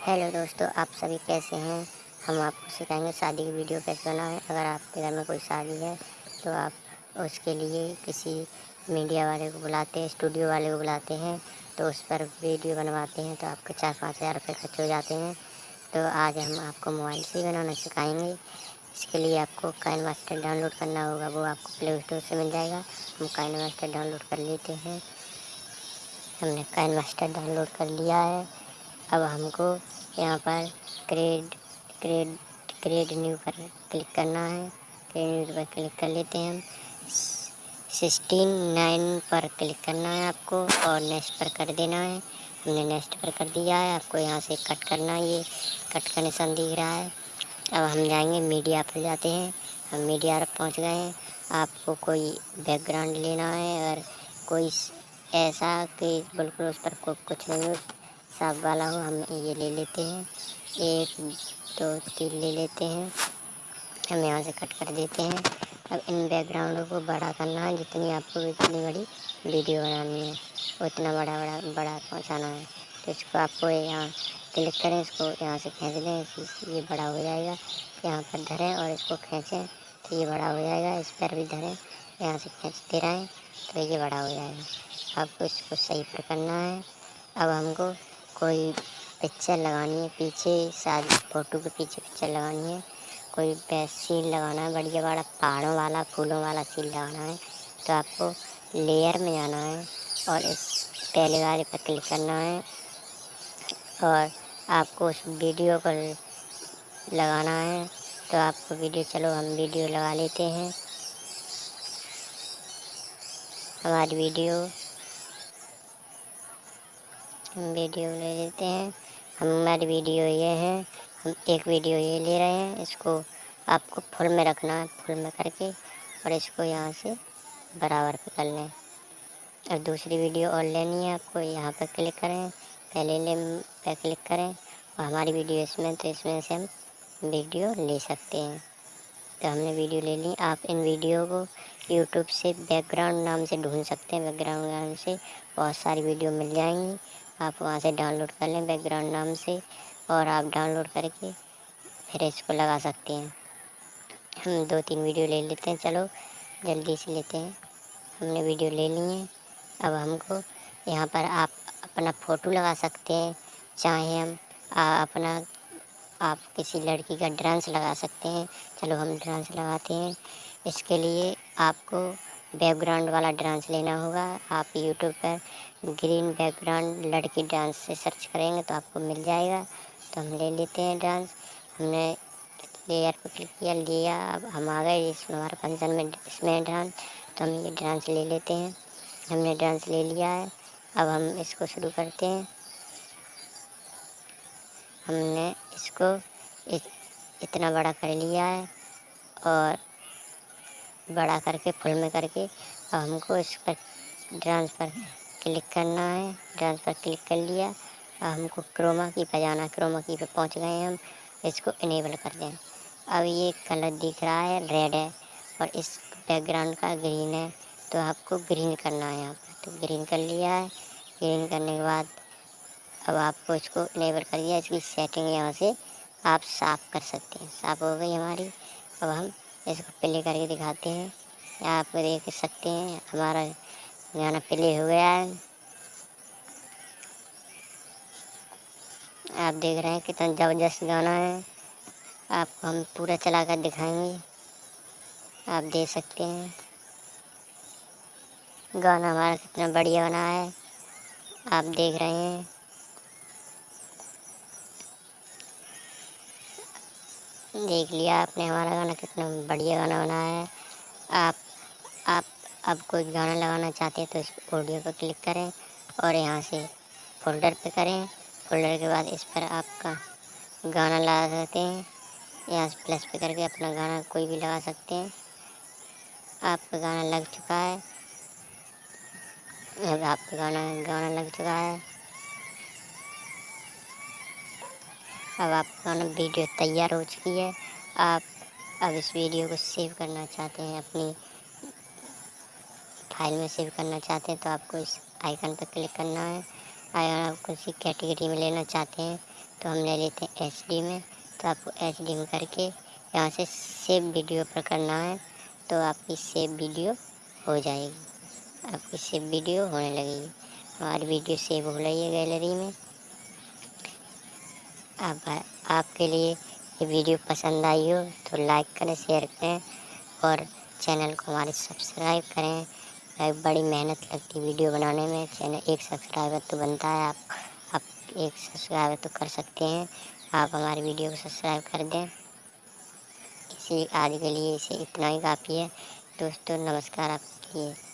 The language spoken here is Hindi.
हेलो दोस्तों, आप सभी कैसे हैं? हम आपको सिखाएँगे शादी की वीडियो कैसे बनाएँ। अगर आपके घर में कोई शादी है तो आप उसके लिए किसी मीडिया वाले को बुलाते हैं, स्टूडियो वाले को बुलाते हैं तो उस पर वीडियो बनवाते हैं तो आपके चार पाँच हज़ार रुपये खर्च हो जाते हैं। तो आज हम आपको मोबाइल से ही बनाना सिखाएँगे। इसके लिए आपको काइन मास्टर डाउनलोड करना होगा, वो आपको प्ले स्टोर से मिल जाएगा। हम काइन मास्टर डाउनलोड कर लेते हैं। हमने काइन मास्टर डाउनलोड कर लिया है। अब हमको यहाँ पर क्रेड क्रेड क्रेड न्यू पर क्लिक करना है। क्रेड न्यू पर क्लिक कर लेते हैं हम। सिक्सटीन नाइन पर क्लिक करना है आपको और नेक्स्ट पर कर देना है। हमने नेक्स्ट पर कर दिया है। आपको यहाँ से कट करना है ये। कट का निशान दिख रहा है। अब हम जाएँगे मीडिया पर जाते हैं। हम मीडिया पर पहुँच गए हैं। आपको कोई बैकग्राउंड लेना है और कोई ऐसा कि बिल्कुल उस पर कुछ नहीं साफ़ वाला हो हम ये ले लेते हैं। एक, दो, तीन ले लेते हैं। हम यहाँ से कट कर देते हैं। अब इन बैकग्राउंडों को बड़ा करना है, जितनी आपको इतनी बड़ी वीडियो बनानी है। उतना बड़ा बड़ा बड़ा पहुँचाना है। तो इसको आपको यहाँ क्लिक करें, इसको यहाँ से खींच दें ये बड़ा हो जाएगा। यहाँ पर धरें और इसको खींचें तो ये बड़ा हो जाएगा। इस पर भी धरें, यहाँ से खींचते रहें तो ये बड़ा हो जाएगा। आपको इसको सही पर करना है। अब हमको कोई पिक्चर लगानी है पीछे शादी फ़ोटो के पीछे पिक्चर लगानी है। कोई सीन लगाना है, बढ़िया बड़ा पहाड़ों वाला, फूलों वाला सीन लगाना है। तो आपको लेयर में जाना है और इस पहले वाले पर क्लिक करना है और आपको उस वीडियो को लगाना है। तो आपको वीडियो, चलो हम वीडियो लगा लेते हैं। हमारी वीडियो हम वीडियो ले लेते हैं। हमारी वीडियो ये है, हम एक वीडियो ये ले रहे हैं, इसको आपको फुल में रखना है, फुल में करके और इसको यहाँ से बराबर पे कर लें। और दूसरी वीडियो और लेनी है आपको, यहाँ पर क्लिक करें, पहले ले पर क्लिक करें और हमारी वीडियो इसमें तो इसमें से हम वीडियो ले सकते हैं। तो हमने वीडियो ले ली, आप इन वीडियो को यूट्यूब से बैकग्राउंड नाम से ढूंढ सकते हैं बैकग्राउंड नाम से बहुत सारी वीडियो मिल जाएँगी। आप वहाँ से डाउनलोड कर लें बैकग्राउंड नाम से और आप डाउनलोड करके फिर इसको लगा सकते हैं। हम दो तीन वीडियो ले लेते हैं। चलो जल्दी से लेते हैं। हमने वीडियो ले ली है। अब हमको यहाँ पर आप अपना फ़ोटो लगा सकते हैं। चाहे हम आ, अपना आप किसी लड़की का डांस लगा सकते हैं। चलो हम डांस लगाते हैं। इसके लिए आपको बैकग्राउंड वाला डांस लेना होगा। आप यूट्यूब पर ग्रीन बैकग्राउंड लड़की डांस से सर्च करेंगे तो आपको मिल जाएगा। तो हम ले लेते हैं डांस। हमने लेयर पर क्लिक किया लिया। अब हम आ गए इसमें हमारे फ़ंक्शन में इसमें डांस। तो हम ये डांस ले लेते हैं। हमने डांस ले लिया है। अब हम इसको शुरू करते हैं। हमने इसको इत, इतना बड़ा कर लिया है और बड़ा करके फुल में करके अब हमको इस पर डांस पर क्लिक करना है डांस पर क्लिक कर लिया। अब हमको क्रोमा की पर जाना क्रोमा की पे पहुँच गए हम। इसको इनेबल कर दें। अब ये कलर दिख रहा है रेड है और इस बैकग्राउंड का ग्रीन है। तो आपको ग्रीन करना है यहाँ पर तो ग्रीन कर लिया है। ग्रीन करने के बाद अब आपको इसको इनेबल कर दिया। इसकी सेटिंग यहाँ से आप साफ़ कर सकते हैं। साफ़ हो गई हमारी। अब हम इसको प्ले करके दिखाते हैं। आप देख सकते हैं हमारा गाना प्ले हो गया है। आप देख रहे हैं कितना ज़बरदस्त गाना है। आपको हम पूरा चला कर दिखाएँगे। आप देख सकते हैं। गाना हमारा कितना बढ़िया बना है। आप देख रहे हैं। देख लिया आपने, हमारा गाना कितना बढ़िया गाना बनाया है। आप आप अब कोई गाना लगाना चाहते हैं तो इस ऑडियो पर क्लिक करें और यहाँ से फोल्डर पे करें। फोल्डर के बाद इस पर आपका गाना लगा सकते हैं। यहाँ से प्लस पे करके अपना गाना कोई भी लगा सकते हैं। आपका गाना लग चुका है। अब आपका गाना गाना लग चुका है। अब आपका गाना वीडियो तैयार हो चुकी है। आप अब इस वीडियो को सेव करना चाहते हैं अपनी फ़ाइल में सेव करना चाहते हैं तो आपको इस आइकन पर क्लिक करना है। अगर आप किसी कैटेगरी में लेना चाहते हैं तो हम ले लेते हैं एच में। तो आपको एच में करके यहाँ से सेव वीडियो पर करना है तो आपकी सेव वीडियो हो जाएगी। आपकी सेव वीडियो होने लगेगी। हमारी वीडियो सेव हो रही है गैलरी में। अब आपके लिए ये वीडियो पसंद आई हो तो लाइक करें, शेयर करें और चैनल को हमारे सब्सक्राइब करें। बड़ी मेहनत लगती है वीडियो बनाने में, चैनल, एक सब्सक्राइबर तो बनता है, आप आप एक सब्सक्राइबर तो कर सकते हैं, आप हमारी वीडियो को सब्सक्राइब कर दें। इसी आज के लिए इसे इतना ही काफ़ी है। दोस्तों, नमस्कार आपके लिए।